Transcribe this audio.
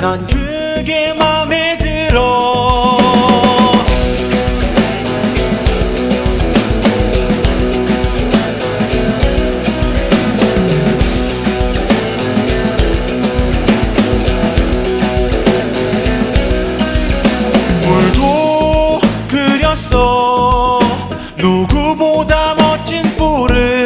난 그게 맘에 들어. 물도 그렸어. 누구보다 멋진 뿔을